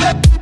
Yep.